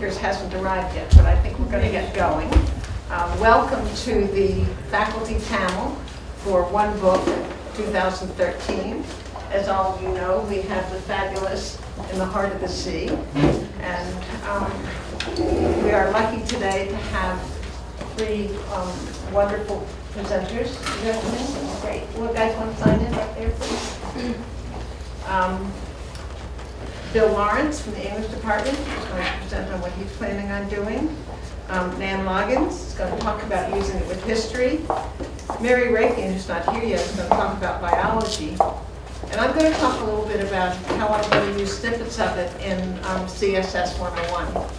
speakers hasn't arrived yet, but I think we're going to get going. Um, Welcome to the faculty panel for One Book 2013. As all of you know, we have the fabulous In the Heart of the Sea. And um, we are lucky today to have three um, wonderful presenters. Have? Great. Well, guys want to sign in right there, please? Um, Bill Lawrence from the English Department is going to present on what he's planning on doing. Um, Nan Loggins is going to talk about using it with history. Mary Rakin, who's not here yet, is going to talk about biology. And I'm going to talk a little bit about how I'm going to use snippets of it in um, CSS 101.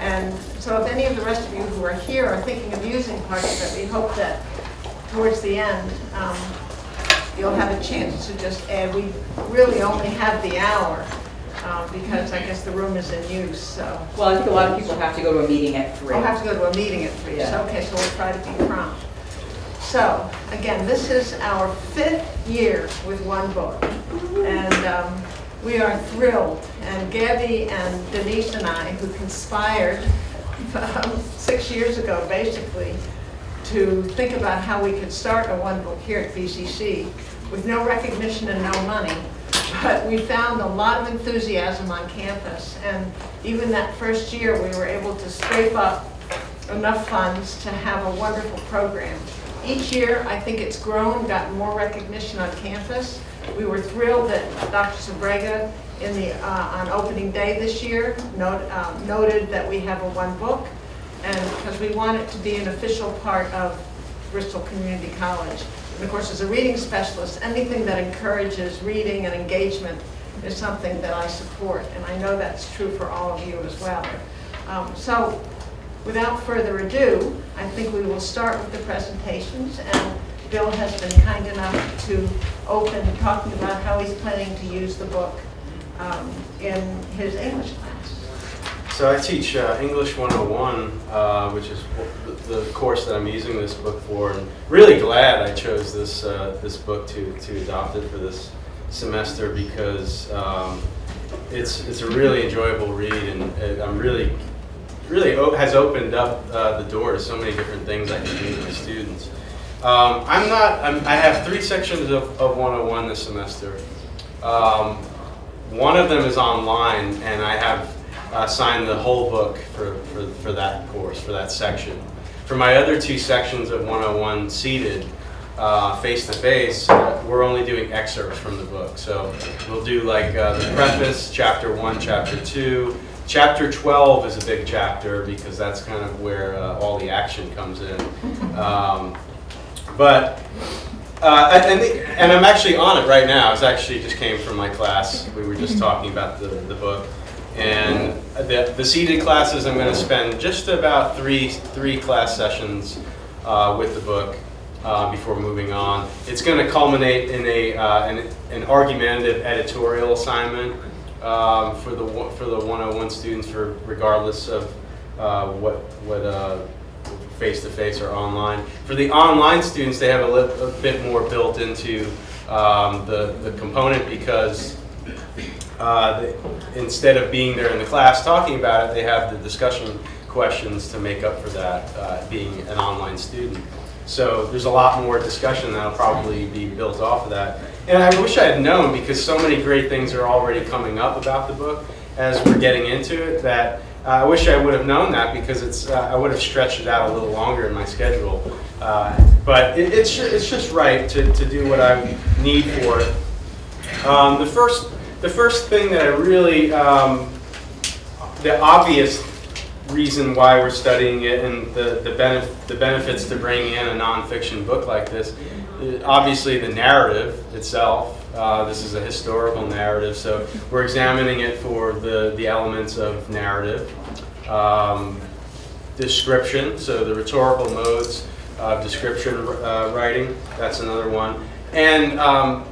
And so if any of the rest of you who are here are thinking of using parts of it, we hope that towards the end, um, you'll have a chance to just add. We really only have the hour um, because I guess the room is in use, so. Well, I think a lot of people have to go to a meeting at three. I'll have to go to a meeting at three, so, Yeah. okay, so we'll try to be prompt. So, again, this is our fifth year with one book. And um, we are thrilled. And Gabby and Denise and I, who conspired um, six years ago, basically, to think about how we could start a one book here at BCC with no recognition and no money. But we found a lot of enthusiasm on campus. And even that first year, we were able to scrape up enough funds to have a wonderful program. Each year, I think it's grown, gotten more recognition on campus. We were thrilled that Dr. Sbrega, in the, uh, on opening day this year, note- um, noted that we have a one book, and because we want it to be an official part of Bristol Community College. And of course, as a reading specialist, anything that encourages reading and engagement is something that I support, and I know that's true for all of you as well. Um, So, without further ado, I think we will start with the presentations, and Bill has been kind enough to open talking about how he's planning to use the book um, in his English class. So I teach uh, English 101, uh, which is the, course that I'm using this book for, and really glad I chose this uh, this book to to adopt it for this semester because um, it's it's a really enjoyable read, and uh, I'm really really has opened up uh, the door to so many different things I can do with my students. Um, I'm not. I'm, I have three sections of, of 101 this semester. Um, one of them is online, and I have uh, signed the whole book for, for, for that course, for that section. For my other two sections of 101 seated, uh, face-to-face, uh, we're only doing excerpts from the book. So we'll do like uh, the preface, chapter one, chapter two. Chapter 12 is a big chapter because that's kind of where uh, all the action comes in. Um, but uh, and, and, I'm actually on it right now. It's actually just came from my class. We were just talking about the, the book. And the, the seated classes, I'm going to spend just about three, three class sessions uh, with the book uh, before moving on. It's going to culminate in a, uh, an, an argumentative editorial assignment um, for, the, for the 101 students for regardless of uh, what, what uh, face-to-face or online. For the online students, they have a, a bit more built into um, the, the component because uh, instead of being there in the class talking about it, they have the discussion questions to make up for that, uh, being an online student. So there's a lot more discussion that'll probably be built off of that. And I wish I had known because so many great things are already coming up about the book as we're getting into it that uh, I wish I would have known that because it's uh, I would have stretched it out a little longer in my schedule. Uh, but it, it's, it's just right to, to do what I need for it. Um, the first the first thing that I really um, the obvious reason why we're studying it and the the, benef- the benefits to bringing in a nonfiction book like this, uh, obviously the narrative itself. Uh, this is a historical narrative, so we're examining it for the the elements of narrative. Um, description, so the rhetorical modes of description uh, writing, that's another one. And um,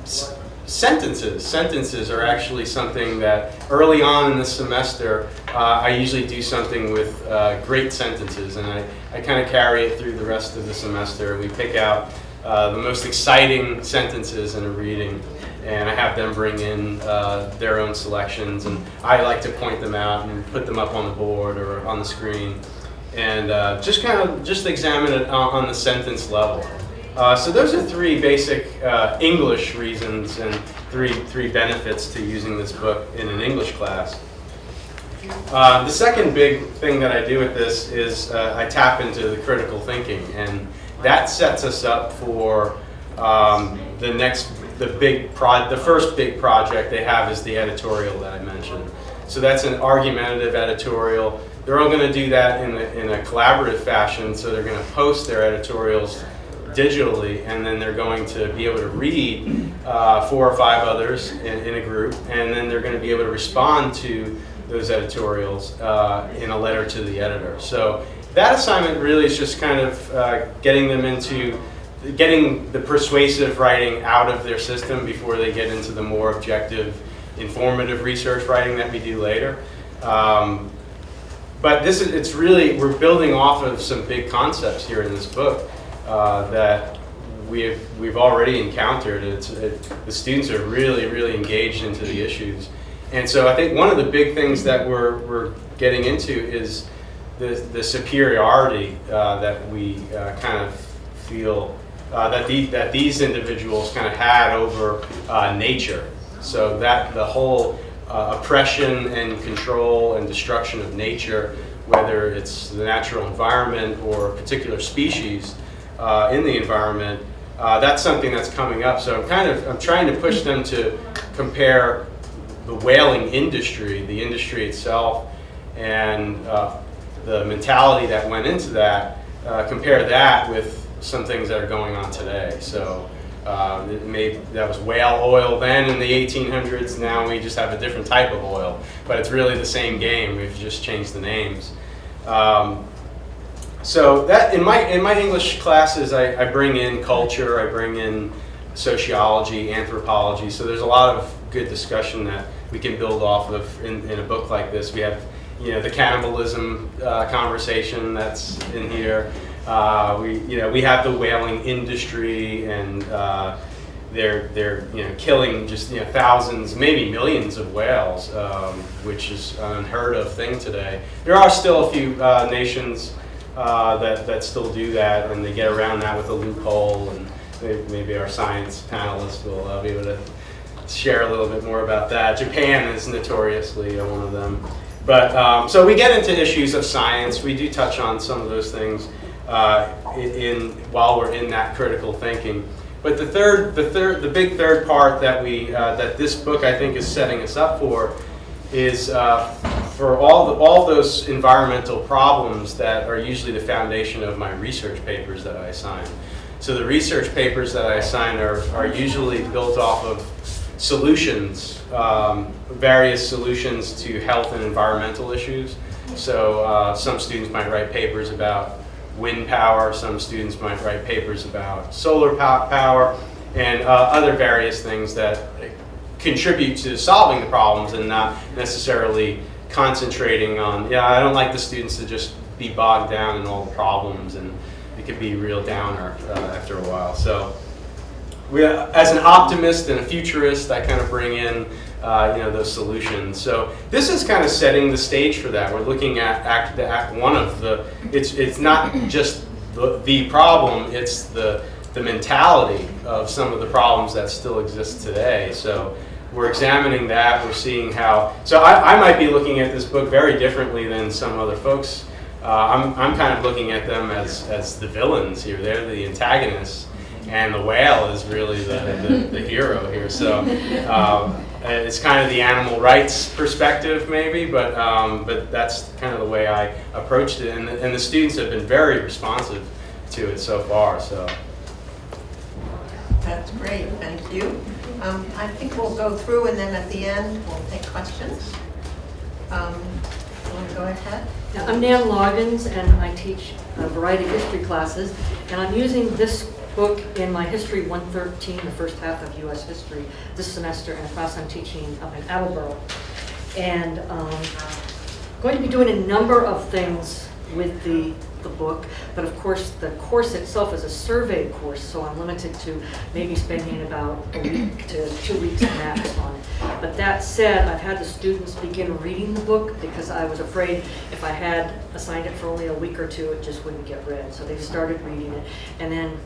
sentences. Sentences are actually something that early on in the semester, uh, I usually do something with uh, great sentences, and I, I kind of carry it through the rest of the semester. We pick out uh, the most exciting sentences in a reading and I have them bring in uh, their own selections, and I like to point them out and put them up on the board or on the screen, and uh, just kind of just examine it on, on the sentence level. Uh, so those are three basic uh, English reasons and three three benefits to using this book in an English class. Uh, the second big thing that I do with this is uh, I tap into the critical thinking, and that sets us up for um, the next, the big pro, the first big project they have is the editorial that I mentioned. So that's an argumentative editorial. They're all going to do that in a, in a collaborative fashion. So they're going to post their editorials digitally, and then they're going to be able to read uh, four or five others in, in a group, and then they're going to be able to respond to those editorials uh, in a letter to the editor. So that assignment really is just kind of uh, getting them into getting the persuasive writing out of their system before they get into the more objective, informative research writing that we do later. Um, but this is, it's really, we're building off of some big concepts here in this book uh, that we've, we've already encountered. It's, it, the students are really, really engaged into the issues. And so I think one of the big things that we're, we're getting into is the, the superiority uh, that we uh, kind of feel uh, that, the, that these individuals kind of had over uh, nature. So that the whole uh, oppression and control and destruction of nature, whether it's the natural environment or a particular species uh, in the environment, uh, that's something that's coming up. So I'm kind of I'm trying to push them to compare the whaling industry, the industry itself, and uh, the mentality that went into that, uh, compare that with some things that are going on today. So uh, may, that was whale oil then in the 1800s. Now we just have a different type of oil, but it's really the same game. We've just changed the names. Um, so that in my in my English classes, I, I bring in culture, I bring in sociology, anthropology. So there's a lot of good discussion that we can build off of in, in a book like this. We have, you know, the cannibalism uh, conversation that's in here. Uh, we, you know, we have the whaling industry, and uh, they're they're you know killing just you know thousands, maybe millions of whales, um, which is an unheard of thing today. There are still a few uh, nations uh, that that still do that, and they get around that with a loophole, and maybe, maybe our science panelists will uh, be able to share a little bit more about that. Japan is notoriously uh, one of them. But um, so we get into issues of science. We do touch on some of those things uh, in, in while we're in that critical thinking. But the third, the third, the big third part that we uh, that this book I think is setting us up for is uh, for all the, all those environmental problems that are usually the foundation of my research papers that I assign. So the research papers that I assign are, are usually built off of solutions, um, various solutions to health and environmental issues. So uh, some students might write papers about wind power, some students might write papers about solar pow power, and uh, other various things that contribute to solving the problems and not necessarily concentrating on, yeah, I don't like the students to just be bogged down in all the problems and it could be real downer uh, after a while. So we, as an optimist and a futurist, I kind of bring in uh, you know those solutions. So this is kind of setting the stage for that. We're looking at act, the act one of the. It's it's not just the, the problem. It's the the mentality of some of the problems that still exist today. So we're examining that. We're seeing how. So I, I might be looking at this book very differently than some other folks. Uh, I'm I'm kind of looking at them as as the villains here. They're the antagonists and the whale is really the, the, the hero here. So um, it's kind of the animal rights perspective maybe, but, um, but that's kind of the way I approached it. And the, and the students have been very responsive to it so far. So. That's great, thank you. Um, I think we'll go through and then at the end, we'll take questions. Um, Want to go ahead? Now, I'm Nan Loggins, and I teach a variety of history classes, and I'm using this book in my History 113, the first half of U.S. history, this semester in a class I'm teaching up in Attleboro. And um, going to be doing a number of things with the the book, but of course, the course itself is a survey course, so I'm limited to maybe spending about a week to two weeks max on it. But that said, I've had the students begin reading the book because I was afraid if I had assigned it for only a week or two, it just wouldn't get read. So they started reading it. And then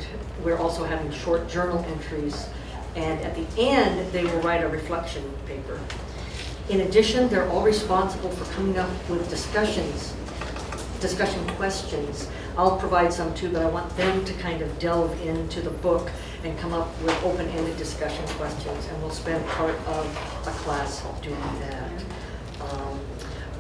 we're also having short journal entries. And at the end, they will write a reflection paper. In addition, they're all responsible for coming up with discussions, discussion questions. I'll provide some too, but I want them to kind of delve into the book and come up with open-ended discussion questions, and we'll spend part of a class doing that. Um,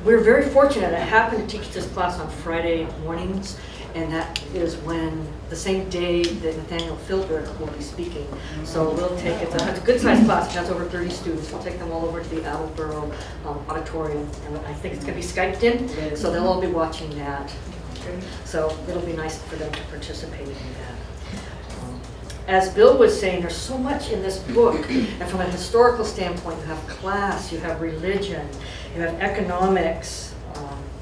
We're very fortunate, I happen to teach this class on Friday mornings, and that is when, the same day that Nathaniel Philbrick will be speaking. So we'll take, it's a, good-sized class, it has over 30 students, we'll take them all over to the Attleboro um, Auditorium, and I think it's gonna be Skyped in, so they'll all be watching that. So it'll be nice for them to participate in that. Um, As Bill was saying, there's so much in this book, and from a historical standpoint, you have class, you have religion, you have economics,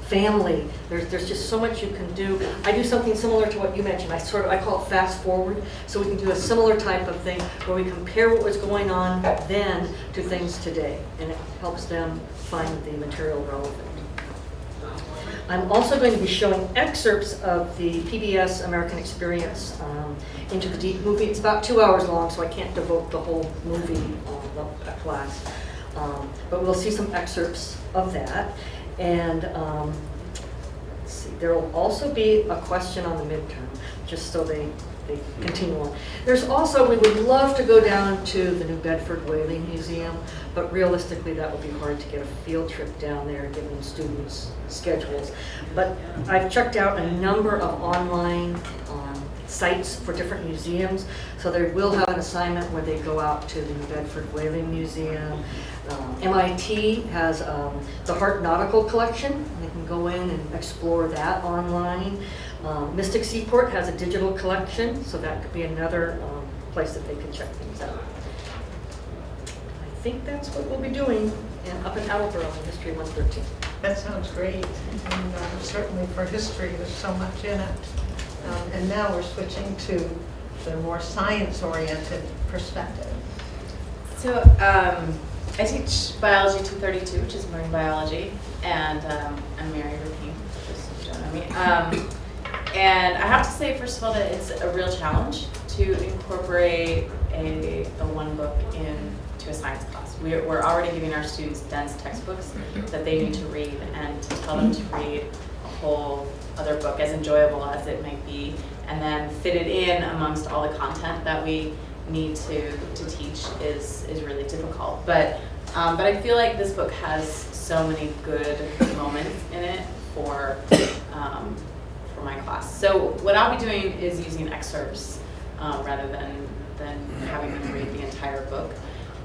family, there's, there's just so much you can do. I do something similar to what you mentioned, I sort of, I call it fast forward, so we can do a similar type of thing where we compare what was going on then to things today, and it helps them find the material relevant. I'm also going to be showing excerpts of the PBS American Experience um, Into the Deep movie. It's about two hours long, so I can't devote the whole movie the class. Um, But we'll see some excerpts of that. And um, let's see, there will also be a question on the midterm, just so they, they continue on. There's also, we would love to go down to the New Bedford Whaling Museum, but realistically, that would be hard to get a field trip down there, given students' schedules. But I've checked out a number of online um, sites for different museums, so they will have an assignment where they go out to the New Bedford Whaling Museum. Um, MIT has um, the Hart Nautical Collection, they can go in and explore that online. Um, Mystic Seaport has a digital collection, so that could be another um, place that they can check things out. I think that's what we'll be doing in, up in Attleboro in History 113. That sounds great, and uh, certainly for history, there's so much in it. Um, And now we're switching to the more science-oriented perspective. So um, I teach biology 232, which is marine biology, and um, I'm Mary Rapine, just so you don't know me. Um, and I have to say, first of all, that it's a real challenge to incorporate a, a one book into a science class. We're, we're already giving our students dense textbooks that they need to read, and to tell them to read a whole other book, as enjoyable as it might be, and then fit it in amongst all the content that we need to, to teach is, is really difficult. But, um, but I feel like this book has so many good moments in it for, um, for my class. So what I'll be doing is using excerpts um, rather than, than having them read the entire book.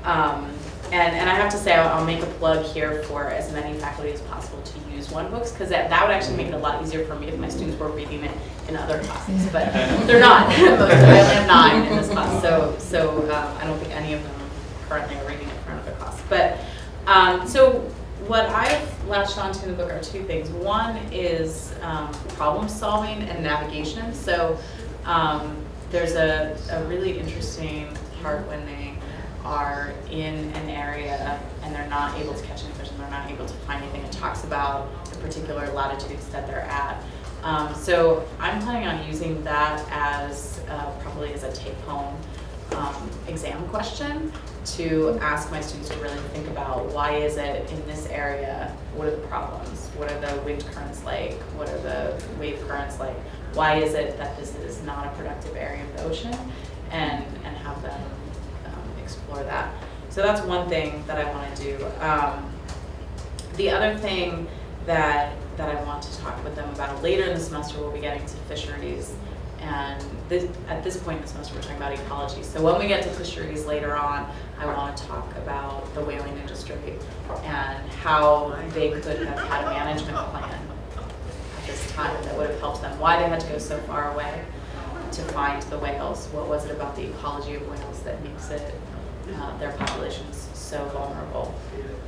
Um, and, and I have to say, I'll, I'll make a plug here for as many faculty as possible to use one books, because that, that would actually make it a lot easier for me if my students were reading it in other classes, but they're not. Most of them, I only have nine in this class, so, so um, I don't think any of them currently are reading it for another class. But, um, so what I've latched onto in the book are two things. One is um, problem solving and navigation. So um, there's a, a really interesting part when they are in an area and they're not able to catch any fish and they're not able to find anything. It talks about the particular latitudes that they're at. Um, so I'm planning on using that as uh, probably as a take-home um, exam question to ask my students to really think about why is it in this area, what are the problems, what are the wind currents like, what are the wave currents like, why is it that this is not a productive area of the ocean, and, and have them explore that. So that's one thing that I want to do. Um, the other thing that, that I want to talk with them about later in the semester, we'll be getting to fisheries. And this, at this point in the semester, we're talking about ecology. So when we get to fisheries later on, I want to talk about the whaling industry and how they could have had a management plan at this time that would have helped them, why they had to go so far away to find the whales. What was it about the ecology of whales that makes it, uh, their populations so vulnerable?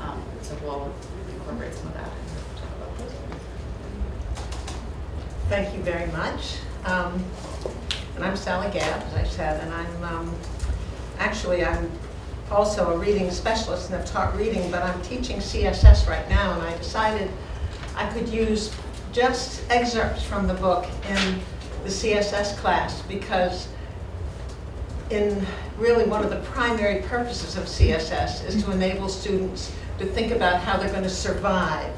Um, so we'll incorporate some of that. Thank you very much. Um, And I'm Sally Gabb, as I said, and I'm, um, actually, I'm also a reading specialist and have taught reading, but I'm teaching CSS right now, and I decided I could use just excerpts from the book in the CSS class because in really one of the primary purposes of CSS is to mm-hmm. enable students to think about how they're going to survive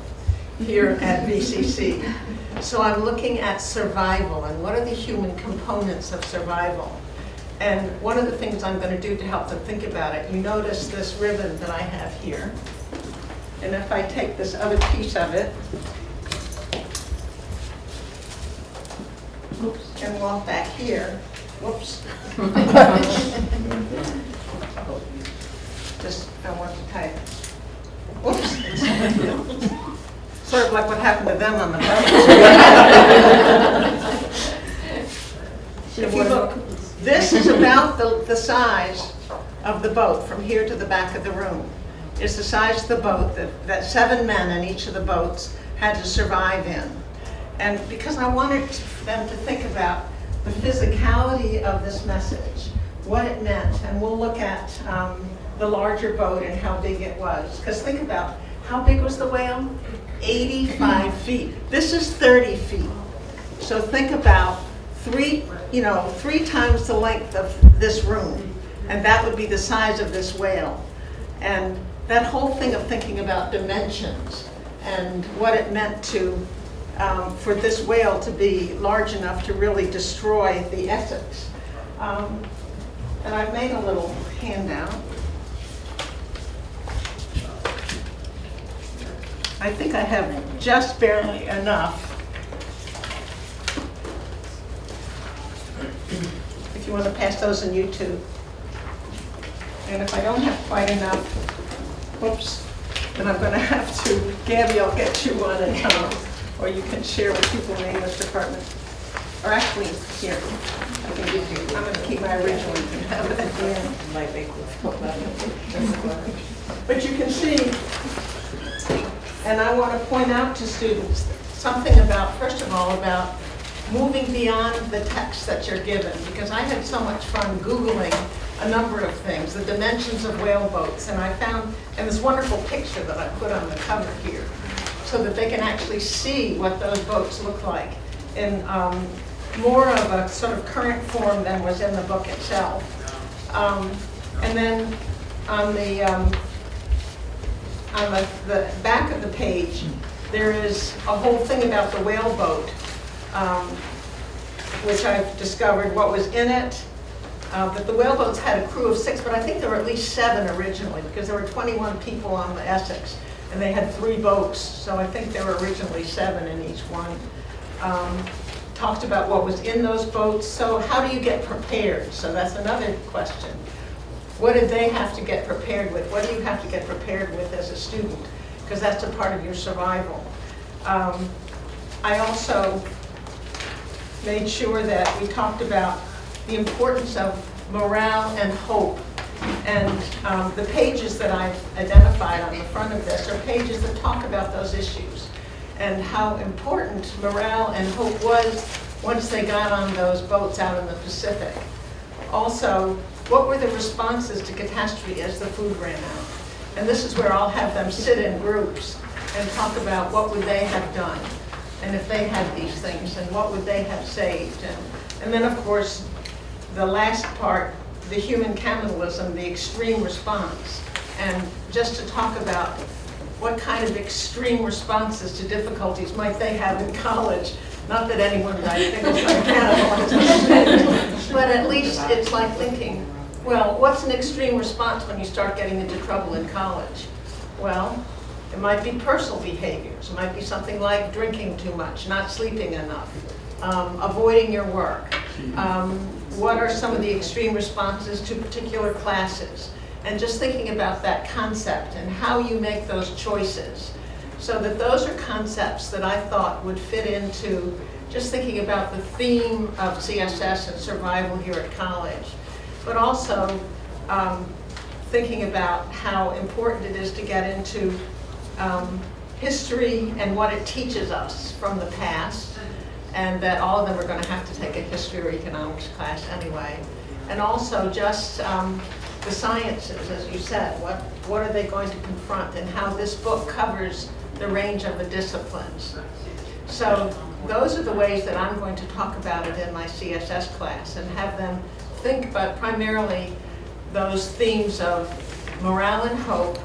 here at mm-hmm. BCC. So I'm looking at survival and what are the human components of survival. And one of the things I'm going to do to help them think about it, you notice this ribbon that I have here. And if I take this other piece of it, oops, and walk back here, whoops. Just, I want to type. Whoops. Sort of like what happened to them on the boat. If you look, this is about the, the size of the boat from here to the back of the room. It's the size of the boat that, that seven men in each of the boats had to survive in. And because I wanted them to think about the physicality of this message, what it meant, and we'll look at um, the larger boat and how big it was. Because think about, how big was the whale? 85 feet. This is 30 feet. So think about three, you know, three times the length of this room, and that would be the size of this whale. And that whole thing of thinking about dimensions and what it meant to, um, for this whale to be large enough to really destroy the Essex. Um, and I've made a little handout. I think I have just barely enough. If you want to pass those on YouTube. And if I don't have quite enough, whoops, then I'm going to have to, Gabby, I'll get you one and, um, or you can share with people in the English department. Or actually, here, I can give you, I'm going to keep my original, you can have it at the end. But you can see, and I want to point out to students something about, first of all, about moving beyond the text that you're given, because I had so much fun Googling a number of things, the dimensions of whale boats, and I found, and this wonderful picture that I put on the cover here, so that they can actually see what those boats look like in um, more of a sort of current form than was in the book itself. Um, And then on the, um, on the, the back of the page, there is a whole thing about the whale boat, um, which I've discovered what was in it. Uh, But the whale boats had a crew of six, but I think there were at least seven originally, because there were 21 people on the Essex, and they had three boats, so I think there were originally seven in each one. Um, Talked about what was in those boats, so how do you get prepared? So that's another question. What did they have to get prepared with? What do you have to get prepared with as a student? Because that's a part of your survival. Um, I also made sure that we talked about the importance of morale and hope. And um, the pages that I've identified on the front of this are pages that talk about those issues and how important morale and hope was once they got on those boats out in the Pacific. Also, what were the responses to catastrophe as the food ran out? And this is where I'll have them sit in groups and talk about what would they have done, and if they had these things, and what would they have saved. And, and then, of course, the last part, the human cannibalism, the extreme response, and just to talk about what kind of extreme responses to difficulties might they have in college. Not that anyone I think is like cannibalism, but at least it's like thinking, well, what's an extreme response when you start getting into trouble in college? Well, it might be personal behaviors. It might be something like drinking too much, not sleeping enough, um, avoiding your work. Um, what are some of the extreme responses to particular classes? And just thinking about that concept and how you make those choices. So that those are concepts that I thought would fit into just thinking about the theme of CSS and survival here at college. But also um, thinking about how important it is to get into um, history and what it teaches us from the past, and that all of them are going to have to take a history or economics class anyway. And also just um, the sciences, as you said, what, what are they going to confront and how this book covers the range of the disciplines. So those are the ways that I'm going to talk about it in my CSS class and have them think about primarily those themes of morale and hope,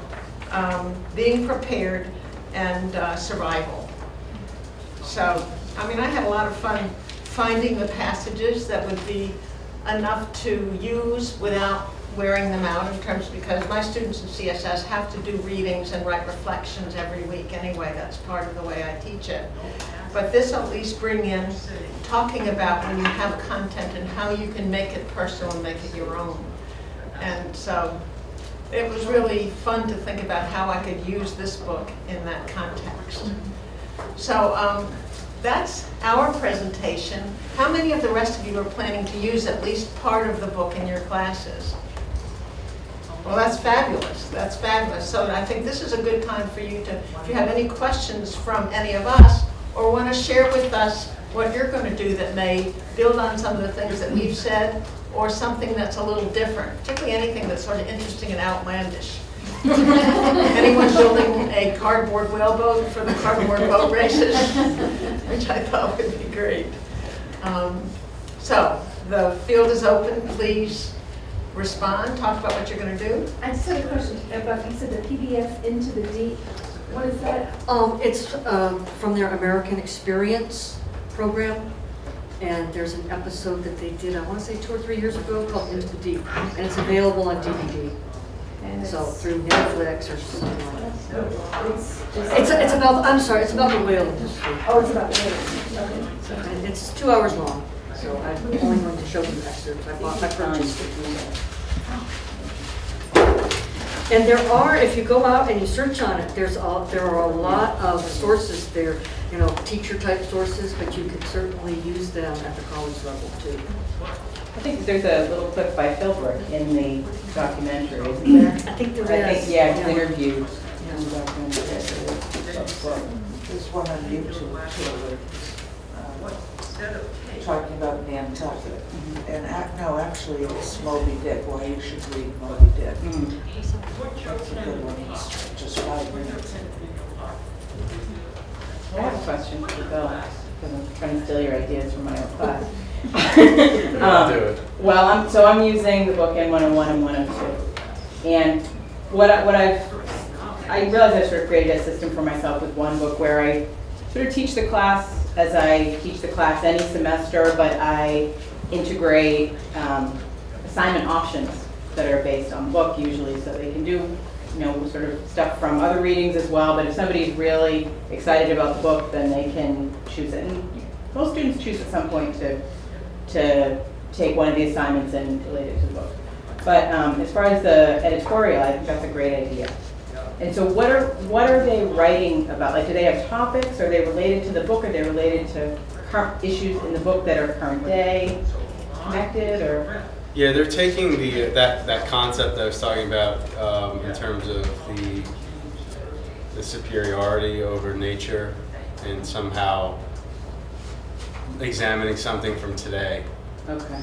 um, being prepared, and uh, survival. So, I mean, I had a lot of fun finding the passages that would be enough to use without wearing them out in terms, because my students in CSS have to do readings and write reflections every week anyway. That's part of the way I teach it. But this at least bring in talking about when you have content and how you can make it personal and make it your own. And so it was really fun to think about how I could use this book in that context. So um, that's our presentation. How many of the rest of you are planning to use at least part of the book in your classes? Well, that's fabulous. That's fabulous. So I think this is a good time for you to, if you have any questions from any of us, or want to share with us what you're going to do that may build on some of the things that we've said, or something that's a little different, particularly anything that's sort of interesting and outlandish. Anyone building a cardboard whaleboat for the cardboard boat races, which I thought would be great. Um, So, the field is open, please respond, talk about what you're going to do. I just had a question about, you said the PBS into the deep. What is that? Um, it's, um, from their American Experience program, and there's an episode that they did, I wanna say two or three years ago, called Into the Deep, and it's available on DVD, And so it's- through Netflix or something like that. It's just. It's, it's about, I'm sorry, it's about the whale industry, Oh, it's about the whales. Okay. and it's two hours long, so I'm only going to show you excerpts, I bought, I purchased it. And there are, if you go out and you search on it, there's a, there are a lot of sources there, you know, teacher type sources, but you can certainly use them at the college level too. I think there's a little clip by Philbrick in the documentary, isn't there? I think there I is. think, yeah, he's interviewed in the documentary. There's one on YouTube too, uh, talking about Nantucket. And ac no, actually, it's Moby Dick, why you should read Moby Dick. Mm. That's a good one, it's just five minutes. I have a question for Bill, because I'm trying to steal your ideas from my old class. Um, do it. Well, I'm, so I'm using the book N101 and 102. And what I, what I've, I realized I sort of created a system for myself with one book where I sort of teach the class as I teach the class any semester, but I integrate um, assignment options that are based on book usually, so they can do, you know, sort of stuff from other readings as well, but if somebody's really excited about the book, then they can choose it. And most students choose at some point to, to take one of the assignments and relate it to the book. But um, as far as the editorial, I think that's a great idea. And so what are, what are they writing about? Like, do they have topics? Are they related to the book? Are they related to issues in the book that are current day, connected, or? Yeah, they're taking the, that, that concept I was talking about um, in terms of the, the superiority over nature and somehow examining something from today. Okay.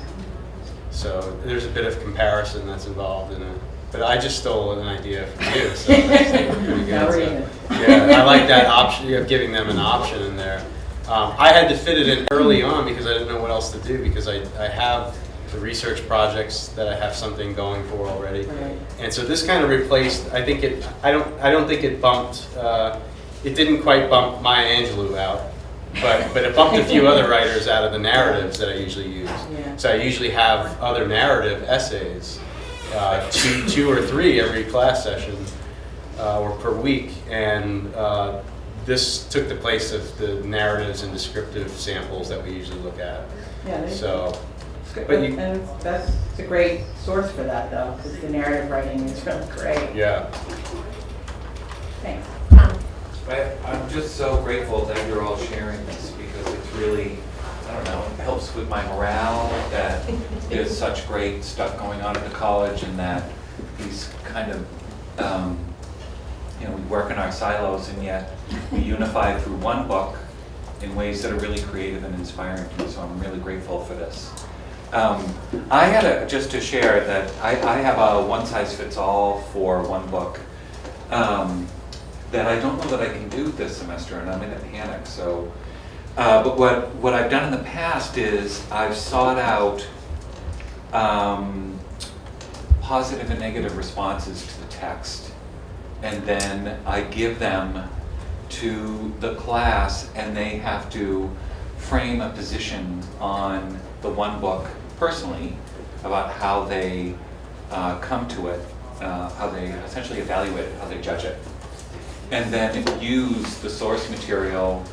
So there's a bit of comparison that's involved in it. But I just stole an idea from you, so good. So. Yeah, I like that option, of giving them an option in there. Um, I had to fit it in early on because I didn't know what else to do, because I, I have the research projects that I have something going for already. Right. And so this kind of replaced, I think it, I don't, I don't think it bumped, uh, it didn't quite bump Maya Angelou out, but, but it bumped a few other writers out of the narratives that I usually use. Yeah. So I usually have other narrative essays, uh, two, two or three every class session, uh, or per week. And uh, this took the place of the narratives and descriptive samples that we usually look at. Yeah, So, But you- And that's, it's a great source for that, though, because the narrative writing is really great. yeah. Thanks. I, I'm just so grateful that you're all sharing this because it's really, I don't know, it helps with my morale that there's such great stuff going on at the college and that these kind of, um, you know, we work in our silos and yet we unify through one book in ways that are really creative and inspiring so I'm really grateful for this. Um, I had a, just to share that I, I have a one-size-fits-all for one book um, that I don't know that I can do this semester, and I'm in a panic, so. Uh, but what, what I've done in the past is I've sought out um, positive and negative responses to the text. And then I give them to the class and they have to frame a position on the one book personally about how they uh, come to it, uh, how they essentially evaluate it, how they judge it. And then use the source material,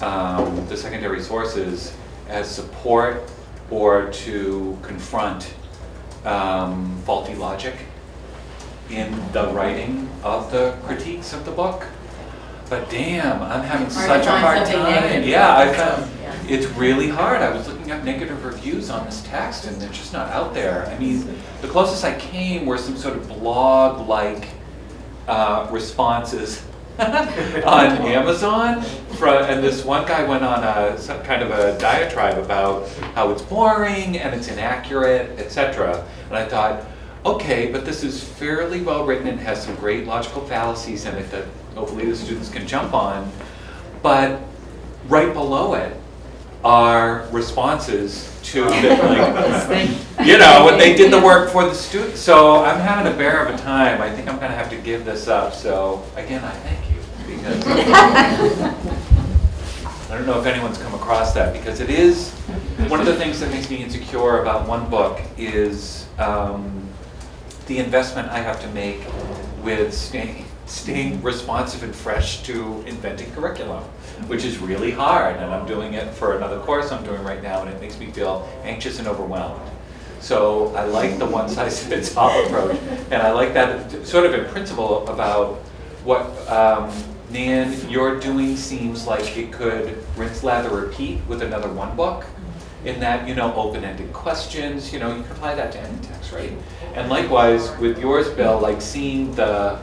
um, the secondary sources as support or to confront um, faulty logic in the writing of the critiques of the book. But damn, I'm having such a hard time. Yeah, I found, Yeah. it's really hard. I was looking up negative reviews on this text and they're just not out there. I mean, the closest I came were some sort of blog-like uh, responses on Amazon. From, and this one guy went on a some kind of a diatribe about how it's boring and it's inaccurate, etc. And I thought, okay, but this is fairly well written and has some great logical fallacies in it that hopefully the students can jump on. But right below it are responses to the, you know, when they did the work for the students. So I'm having a bear of a time. I think I'm gonna have to give this up. So again, I thank you because I don't know if anyone's come across that because it is, one of the things that makes me insecure about one book is um, the investment I have to make with staying, staying responsive and fresh to inventing curriculum, which is really hard. And I'm doing it for another course I'm doing right now, and it makes me feel anxious and overwhelmed. So I like the one-size-fits-all approach, and I like that sort of in principle about what um, Nan, you're doing seems like it could rinse, lather, repeat with another one book. In that, you know, open-ended questions, you know, you can apply that to any text, right? And likewise, with yours, Bill, like seeing the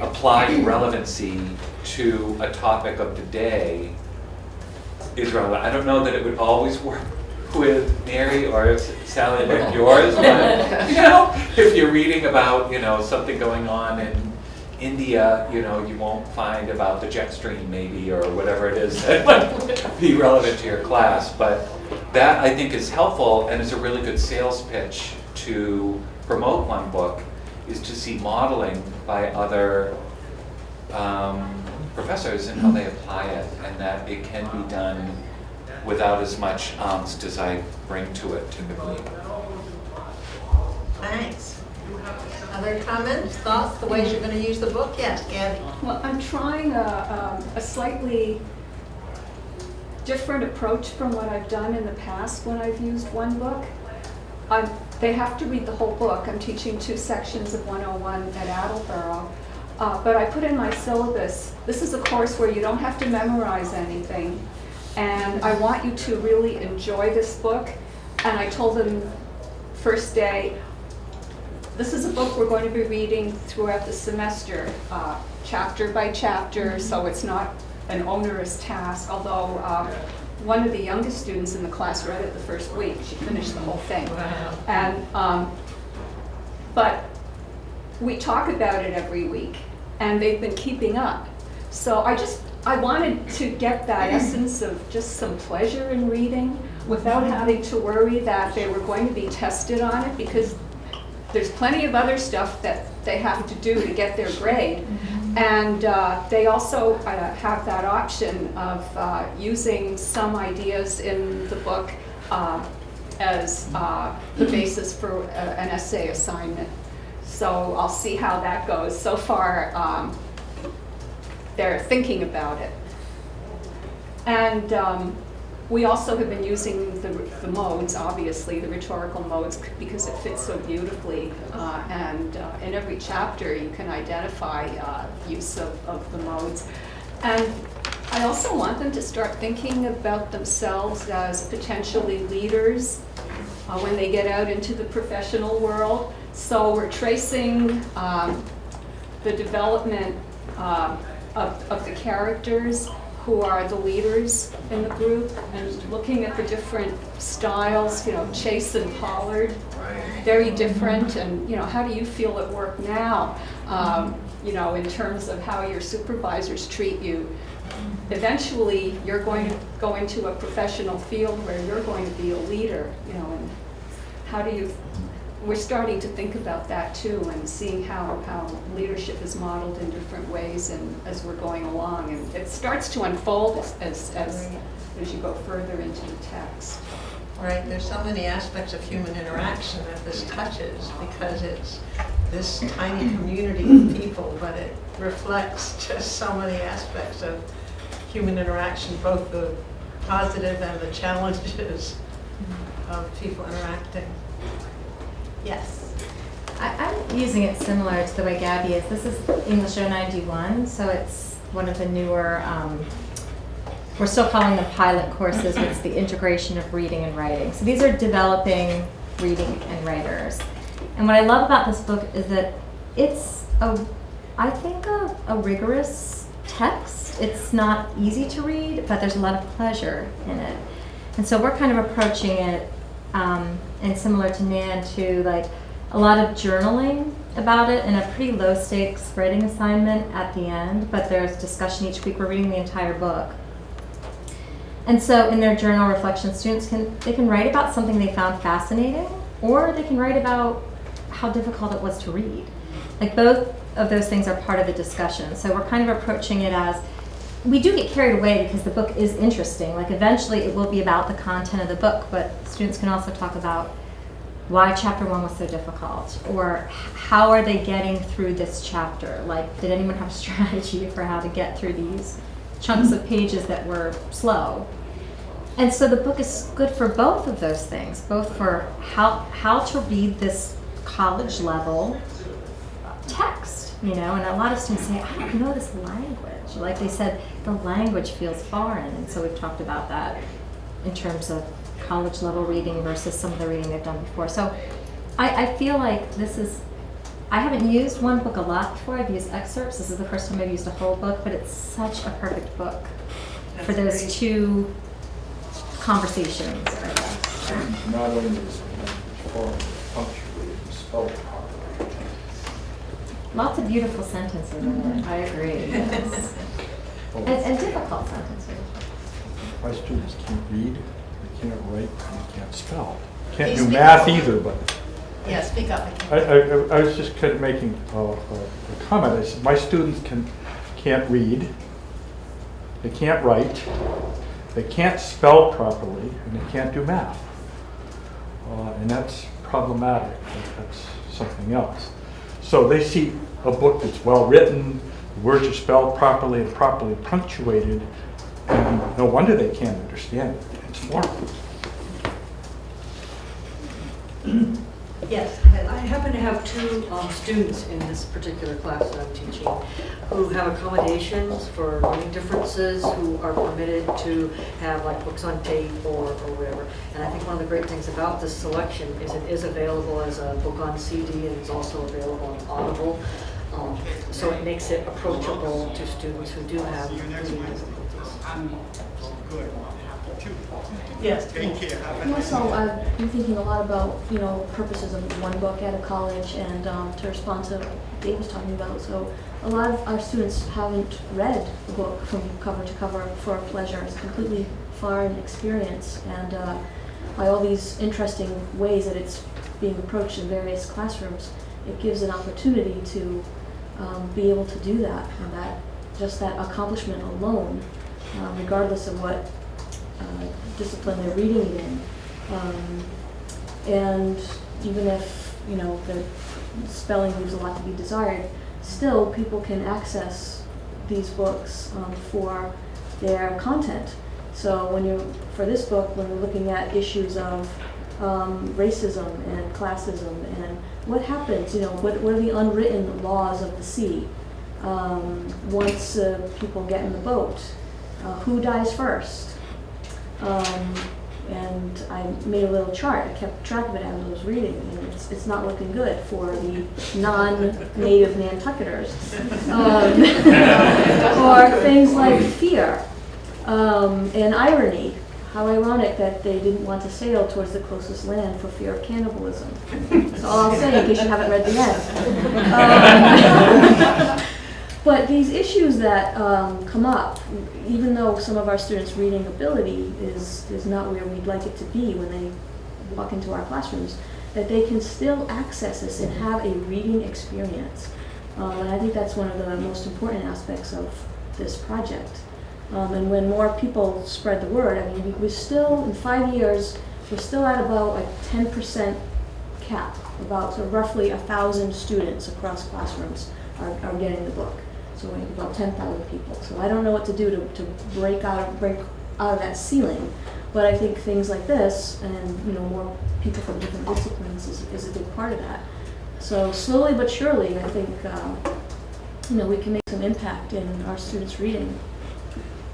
applied relevancy to a topic of the day is relevant. I don't know that it would always work with Mary or Sally like yours, but, you know, if you're reading about, you know, something going on in India, you know, you won't find about the jet stream maybe, or whatever it is that might be relevant to your class. But that, I think, is helpful and is a really good sales pitch to promote one book, is to see modeling by other um, professors and how they apply it, and that it can be done without as much angst as I bring to it typically. Thanks. Other comments, thoughts, the ways you're going to use the book? Yes, Gabby? Well, I'm trying a, um, a slightly different approach from what I've done in the past when I've used one book. I'm, they have to read the whole book. I'm teaching two sections of 101 at Attleboro. Uh, but I put in my syllabus, this is a course where you don't have to memorize anything. And I want you to really enjoy this book. And I told them first day, this is a book we're going to be reading throughout the semester, uh, chapter by chapter, so it's not an onerous task, although um, one of the youngest students in the class read it the first week. She finished the whole thing. Wow. And, um, but we talk about it every week, and they've been keeping up. So I just, I wanted to get that essence of just some pleasure in reading without having to worry that they were going to be tested on it, because there's plenty of other stuff that they have to do to get their grade. And uh, they also uh, have that option of uh, using some ideas in the book uh, as uh, the basis for uh, an essay assignment. So I'll see how that goes. So far, um, they're thinking about it. And um, we also have been using the, the modes, obviously, the rhetorical modes, because it fits so beautifully. Uh, and uh, in every chapter, you can identify uh, use of, of the modes. And I also want them to start thinking about themselves as potentially leaders uh, when they get out into the professional world. So we're tracing um, the development um, of, of the characters who are the leaders in the group and looking at the different styles, you know, Chase and Pollard, very different, and, you know, how do you feel at work now? Um, You know, in terms of how your supervisors treat you. Eventually, you're going to go into a professional field where you're going to be a leader, you know, and how do you, we're starting to think about that too, and seeing how, how leadership is modeled in different ways and as we're going along. And it starts to unfold as, as, as, as you go further into the text. Right, there's so many aspects of human interaction that this touches because it's this tiny community of people, but it reflects just so many aspects of human interaction, both the positive and the challenges of people interacting. Yes. I, I'm using it similar to the way Gabby is. This is English 091, so it's one of the newer, um, we're still calling them pilot courses, but it's the integration of reading and writing. So these are developing reading and writers. And what I love about this book is that it's a, I think, a, a rigorous text. It's not easy to read, but there's a lot of pleasure in it. And so we're kind of approaching it, um, and similar to Nan, to like a lot of journaling about it and a pretty low stakes writing assignment at the end, but there's discussion each week. We're reading the entire book. And so in their journal reflection, students can, they can write about something they found fascinating, or they can write about how difficult it was to read. Like both of those things are part of the discussion. So we're kind of approaching it as, we do get carried away because the book is interesting. Like eventually it will be about the content of the book, but students can also talk about why chapter one was so difficult or how are they getting through this chapter? Like did anyone have a strategy for how to get through these chunks of pages that were slow? And so the book is good for both of those things both for how how to read this college level text you know and a lot of students say i don't know this language like they said the language feels foreign and so we've talked about that in terms of college level reading versus some of the reading they've done before. So I, I feel like this is, I haven't used one book a lot before. I've used excerpts. This is the first time I've used a whole book, but it's such a perfect book for those great. two conversations. Not only is the language punctuated, and spelled. Lots of beautiful sentences in it. I agree. Yes. and, and difficult sentences. My students can't read, they can't write, and they can't spell. Can't Please do math up. either, but Yeah, speak up. I, I, I was just kind of making a, a a comment. I said, my students can, can't read, they can't write, they can't spell properly, and they can't do math. Uh, and that's problematic. That's something else. So they see a book that's well-written, the words are spelled properly and properly punctuated, and no wonder they can't understand it. It's foreign. Yes. I happen to have two um, students in this particular class that I'm teaching who have accommodations for learning differences, who are permitted to have like books on tape or, or whatever. And I think one of the great things about this selection is it is available as a book on CD and it's also available on Audible. Um, So it makes it approachable to students who do have reading difficulties. Yes. And also, I've been thinking a lot about, you know, purposes of one book at a college and um, to respond to what Dave was talking about. So a lot of our students haven't read the book from cover to cover for pleasure. It's a completely foreign experience. And uh, by all these interesting ways that it's being approached in various classrooms, it gives an opportunity to um, be able to do that. And that, just that accomplishment alone, uh, regardless of what uh, discipline they're reading it in. Um, and even if, you know, the spelling leaves a lot to be desired, still people can access these books um, for their content. So when you, for this book, when we're looking at issues of um, racism and classism and what happens, you know, what, what are the unwritten laws of the sea um, once uh, people get in the boat? Uh, who dies first? Um, and I made a little chart. I kept track of it as I was reading, and it's, it's not looking good for the non-native Nantucketers. Um, or things like fear. Um, and irony, how ironic that they didn't want to sail towards the closest land for fear of cannibalism. That's all I'll say in case you haven't read the end. Um, But these issues that um, come up, even though some of our students' reading ability is, is not where we'd like it to be when they walk into our classrooms, that they can still access this and have a reading experience. Um, and I think that's one of the most important aspects of this project. Um, and when more people spread the word, I mean, we, we're still, in five years, we're still at about a ten percent cap. About, so roughly a thousand students across classrooms are, are getting the book. So we have about ten thousand people. So I don't know what to do to, to break out, break out of that ceiling. But I think things like this and, you know, more people from different disciplines is, is a big part of that. So slowly but surely, I think, um, you know, we can make some impact in our students' reading.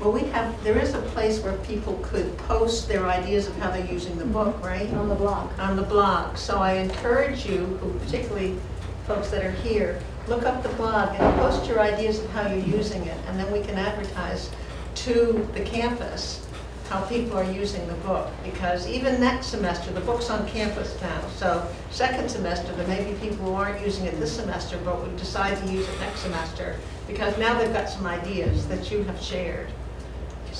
Well, we have, there is a place where people could post their ideas of how they're using the book, right? On the blog. On the blog. So I encourage you, who particularly folks that are here, look up the blog and post your ideas of how you're using it, and then we can advertise to the campus how people are using the book. Because even next semester, the book's on campus now, so second semester, there may be people who aren't using it this semester, but would decide to use it next semester, because now they've got some ideas that you have shared.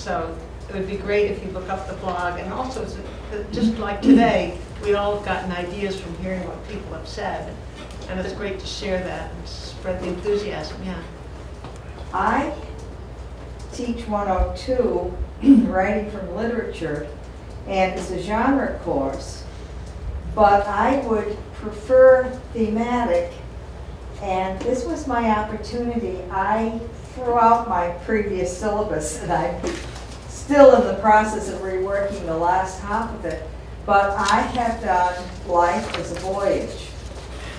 So it would be great if you look up the blog, and also, just like today, we all have gotten ideas from hearing what people have said, and it's great to share that and spread the enthusiasm, yeah. I teach 102, writing from literature, and it's a genre course, but I would prefer thematic, and this was my opportunity. I threw out my previous syllabus, that I'm still in the process of reworking the last half of it, but I have done life as a voyage.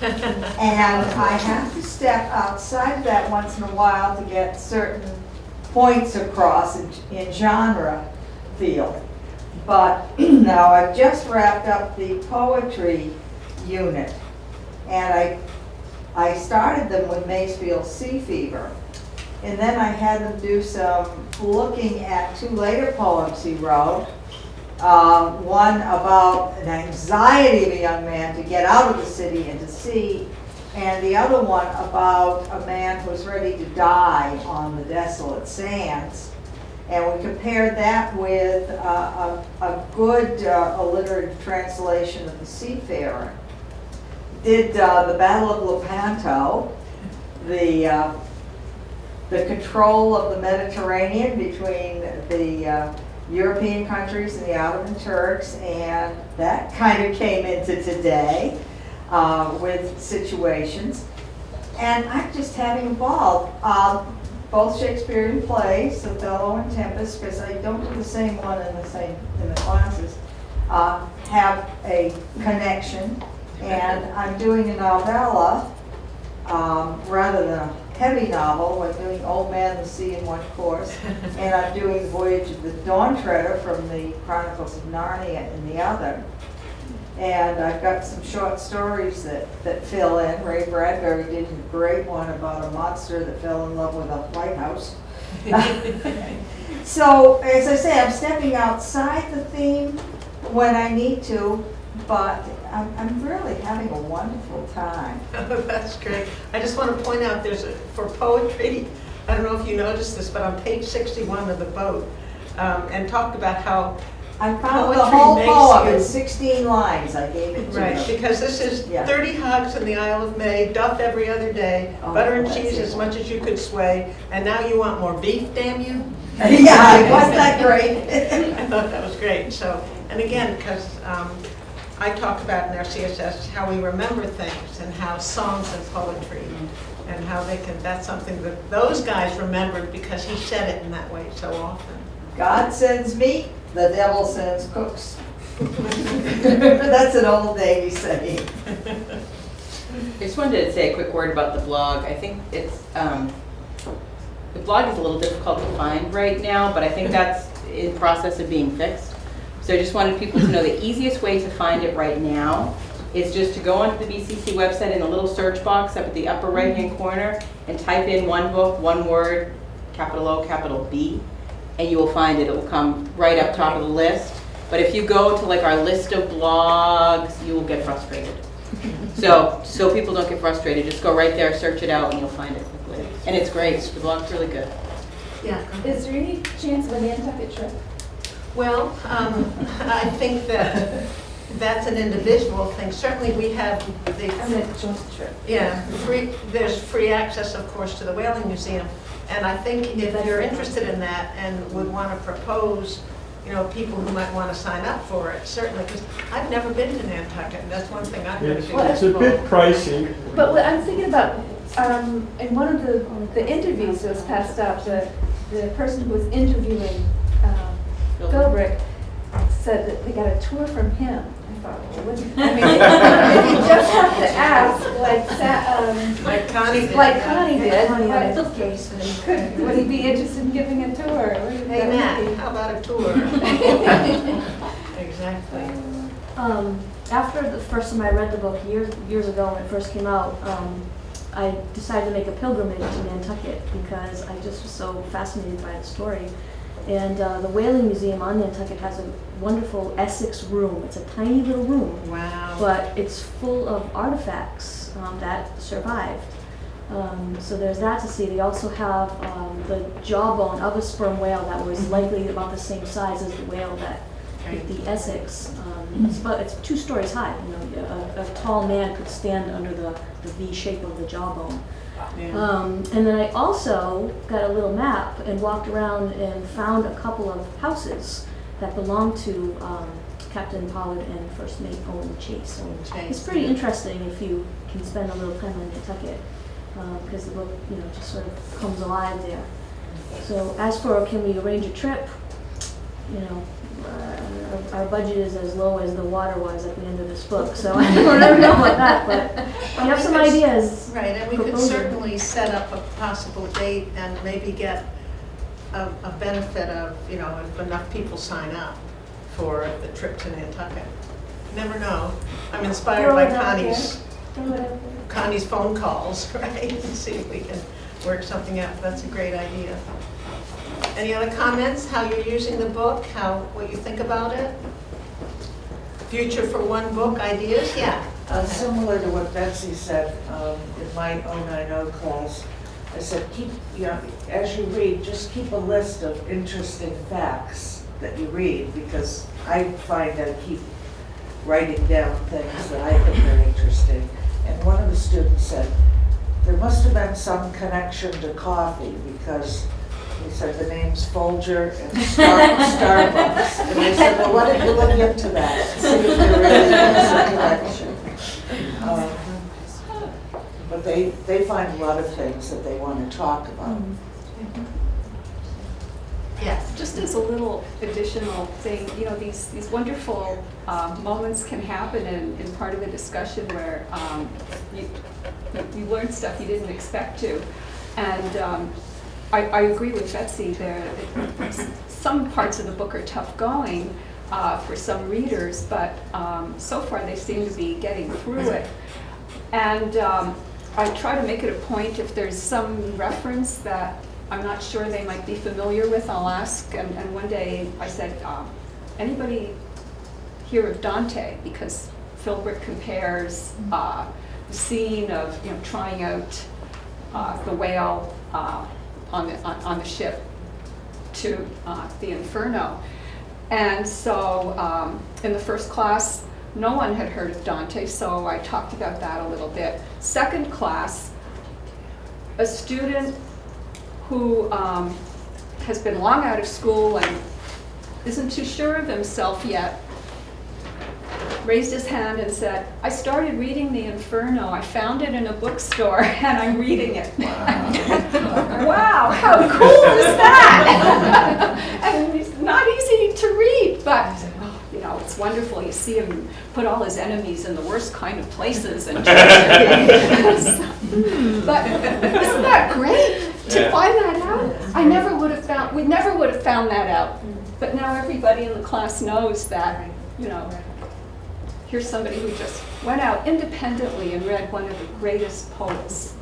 And I have to step outside of that once in a while to get certain points across in, in genre field. But now I've just wrapped up the poetry unit. And I, I started them with Masefield Sea Fever. And then I had them do some looking at two later poems he wrote. Uh, one about an anxiety of a young man to get out of the city and to sea, and the other one about a man who was ready to die on the desolate sands. And we compared that with uh, a, a good uh, alliterative translation of The Seafarer. Did uh, the Battle of Lepanto, the uh, the control of the Mediterranean between the uh, European countries and the Ottoman Turks, and that kind of came into today uh, with situations. And I'm just having a ball. Um, both Shakespearean plays, Othello and Tempest, because I don't do the same one in the same in the classes, uh, have a connection. And I'm doing a novella um, rather than a heavy novel. I'm doing Old Man the Sea in one course. and I'm doing Voyage of the Dawn Treader from the Chronicles of Narnia in the other. And I've got some short stories that, that fill in. Ray Bradbury did a great one about a monster that fell in love with a lighthouse. so, as I say, I'm stepping outside the theme when I need to, but I'm, I'm really having a wonderful time. That's great. I just want to point out, there's, a for poetry, I don't know if you noticed this, but on page 61 of the boat, um, and talked about how, I found the Poetry whole makes poem you- in 16 lines. I gave it to right, them. because this is Yeah. 30 hogs in the Isle of May, duff every other day, Oh, butter and that's cheese it. as much as you could sway, and now you want more beef, damn you? yeah, wasn't that great? I thought that was great, so, and again, because I talk about in our CSS how we remember things and how songs and poetry and how they can, that's something that those guys remembered because he said it in that way so often. God sends meat, the devil sends cooks. That's an old Navy saying. I just wanted to say a quick word about the blog. I think it's, um, the blog is a little difficult to find right now, but I think that's in process of being fixed. So I just wanted people to know the easiest way to find it right now is just to go onto the BCC website in the little search box up at the upper right-hand corner and type in one book, one word, capital O, capital B. and you will find it. It will come right up top of the list. But if you go to like our list of blogs, you will get frustrated. So, so people don't get frustrated, just go right there, search it out, and you'll find it quickly. And it's great, the blog's really good. Yeah. Is there any chance of a Nantucket trip? Well, um, I think that that's an individual thing. Certainly, we have the I mean, a joint trip. Yeah, free, there's free access, of course, to the Whaling Museum. And I think if you're interested in that and would want to propose, you know, people who might want to sign up for it, certainly, because I've never been to Nantucket, and that's one thing I've never It's, been it's a bit pricey. But what I'm thinking about, um, in one of the, the interviews that was passed out, the, the person who was interviewing, Philbrick said that they got a tour from him. I thought, well, what, I mean, you just have to ask, like, Sa- um, Like Connie did. like Connie did, Connie had a case, he could, would he be interested in giving a tour? What Hey. Matt, how about a tour? Exactly. Um, after the first time I read the book years years ago when it first came out, um, I decided to make a pilgrimage to Nantucket because I just was so fascinated by the story. And uh, the Whaling Museum on Nantucket has a wonderful Essex room. It's a tiny little room, Wow. but it's full of artifacts um, that survived. Um, so there's that to see. They also have um, the jawbone of a sperm whale that was likely about the same size as the whale that hit the Essex. Um, it's, about, it's two stories high. You know, a, a tall man could stand under the, the V shape of the jawbone. Yeah. Um, and then I also got a little map and walked around and found a couple of houses that belonged to um, Captain Pollard and First Mate Owen Chase. So Chase, it's pretty interesting if you can spend a little time on Nantucket because the book, you know, just sort of comes alive there. So as for can we arrange a trip, you know, our, our budget is as low as the water was at the end of this book, so I don't know about that, but we have some ideas. Right, and we could proposing. certainly set up a possible date and maybe get a, a benefit of, you know, if enough people sign up for the trip to Nantucket. Never know. I'm inspired Throw by Connie's, Throw it out there. Connie's phone calls, right? See if we can work something out. That's a great idea. Any other comments, how you're using the book, how, what you think about it? Future for one book ideas? Yeah. Uh, Similar to what Betsy said um, in my 090 class, I said, keep, you know, as you read, just keep a list of interesting facts that you read, because I find I keep writing down things that I think are interesting. And one of the students said, there must have been some connection to coffee, because he said the names Folger and Star- Starbucks. And I said, well, what don't you look into that, see if there really is a connection. Um, But they, they find a lot of things that they want to talk about. Yes. Just as a little additional thing, you know, these, these wonderful um, moments can happen in, in part of a discussion where um, you, you- you learn stuff you didn't expect to. And um, I, I agree with Betsy, there, some parts of the book are tough going uh, for some readers, but um, so far they seem to be getting through it. And um, I try to make it a point, if there's some reference that I'm not sure they might be familiar with, I'll ask. And, and one day I said, um, anybody hear of Dante? Because Philbrick compares uh, the scene of, you know, trying out uh, the whale uh, on the, on, on the ship to uh, the Inferno. And so um, in the first class, no one had heard of Dante, so I talked about that a little bit. Second class, a student who um, has been long out of school and isn't too sure of himself yet, raised his hand and said, I started reading the Inferno. I found it in a bookstore and I'm reading it. wow, how cool is that? and it's not easy to read, but you know, it's wonderful. You see him put all his enemies in the worst kind of places and but isn't that great to Yeah. find that out? I never would have found, we never would have found that out. But now everybody in the class knows that, you know, here's somebody who just went out independently and read one of the greatest poets.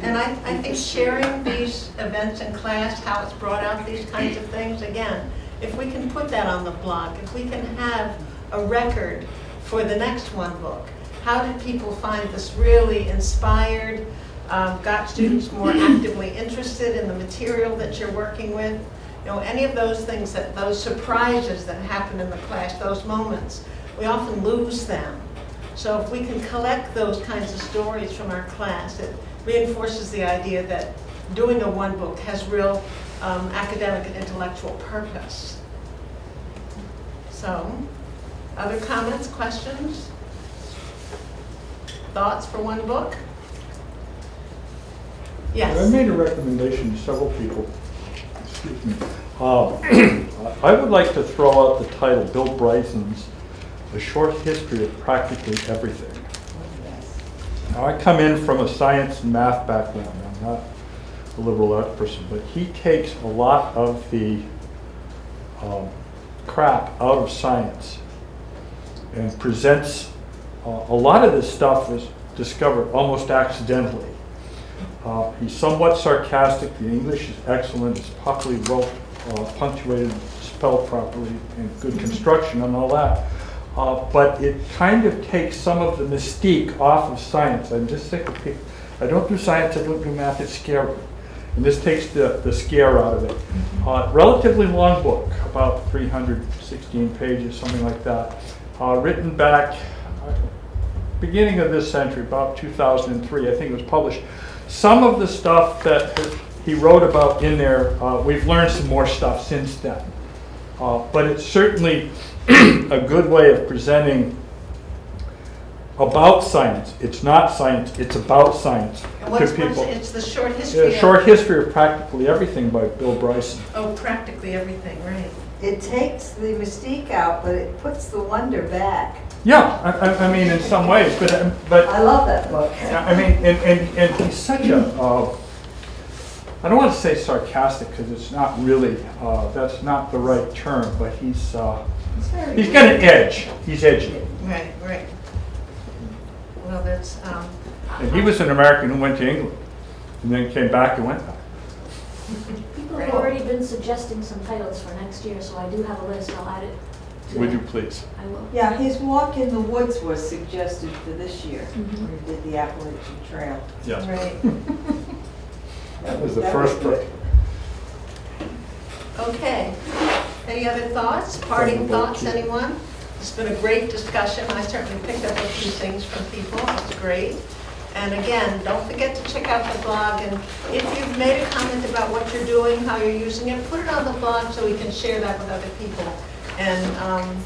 And I, I think sharing these events in class, how it's brought out these kinds of things, again, if we can put that on the blog, if we can have a record for the next one book, how did people find this really inspired, um, got students more actively interested in the material that you're working with? You know, any of those things that, those surprises that happen in the class, those moments, we often lose them. So if we can collect those kinds of stories from our class, it reinforces the idea that doing a one book has real um, academic and intellectual purpose. So, other comments, questions? Thoughts for one book? Yes. I made a recommendation to several people. Excuse me. Um, I would like to throw out the title, Bill Bryson's A Short History of Practically Everything. Now, I come in from a science and math background. I'm not a liberal arts person, but he takes a lot of the um, crap out of science and presents, uh, a lot of this stuff was discovered almost accidentally. Uh, He's somewhat sarcastic, the English is excellent, it's properly well uh, punctuated, spelled properly, and good construction and all that. Uh, But it kind of takes some of the mystique off of science. I'm just sick of people, I don't do science, I don't do math, it's scary. And this takes the, the scare out of it. Uh, Relatively long book, about 316 pages, something like that. Uh, Written back, beginning of this century, about 2003, I think it was published. Some of the stuff that he wrote about in there, uh, we've learned some more stuff since then. Uh, But it's certainly a good way of presenting about science. It's not science, it's about science And to what's, what's, people. it's the short Yeah, history of. Short History of Practically Everything by Bill Bryson. Oh, practically everything, right. It takes the mystique out, but it puts the wonder back. Yeah, I, I- I mean, in some ways, but, uh, but I love that book. I mean, and, and, and he's such a, uh, I don't want to say sarcastic because it's not really, uh, that's not the right term, but he's, uh, he's got an edge. He's edgy. Right, right. Well, that's, um, And he was an American who went to England and then came back and went back. People have already been suggesting some titles for next year, so I do have a list, I'll add it. to Would that. you please? I will. Yeah, his Walk in the Woods was suggested for this year, Mhm. when he did the Appalachian Trail. Yes. right. That was the That first was book. Okay. Any other thoughts, parting thoughts, anyone? It's been a great discussion. I certainly picked up a few things from people. It's great. And again, don't forget to check out the blog. And if you've made a comment about what you're doing, how you're using it, put it on the blog so we can share that with other people and um,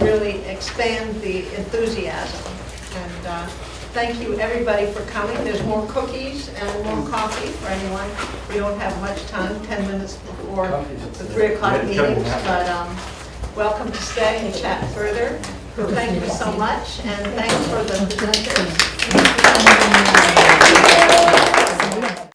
really expand the enthusiasm. And uh, thank you, everybody, for coming. There's more cookies and more coffee for anyone. We don't have much time, 10 minutes before the 3 o'clock meetings, but um, welcome to stay and chat further. Thank you so much, and thanks for the presenters.